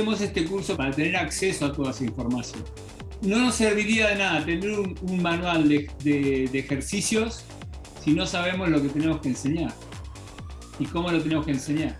hacemos este curso para tener acceso a toda esa información. No nos serviría de nada tener un, manual de ejercicios si no sabemos lo que tenemos que enseñar y cómo lo tenemos que enseñar.